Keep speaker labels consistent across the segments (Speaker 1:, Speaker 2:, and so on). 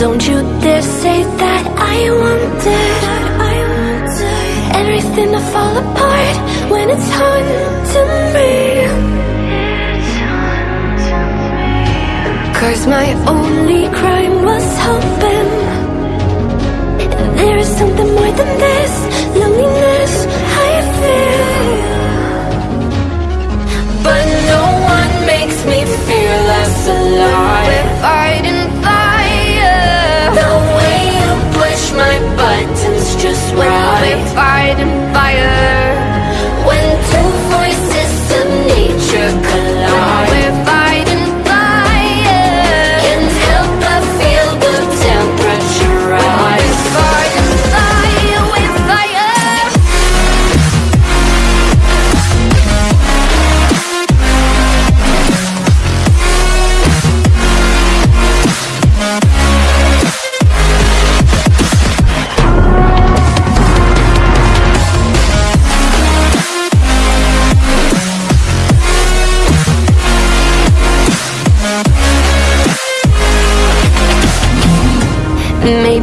Speaker 1: Don't you dare say that I wanted Everything to fall apart when it's haunting me Cause my only crime was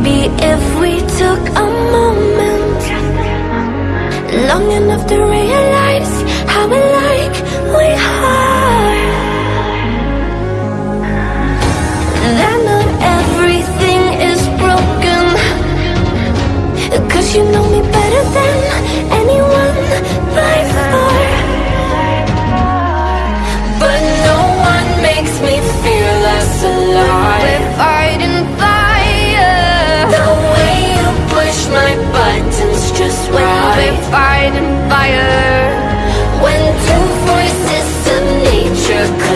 Speaker 1: Maybe if we took a moment Long enough to realize how alike we are. That not everything is broken. Cause you know me better than anyone by far. fire. When two forces of nature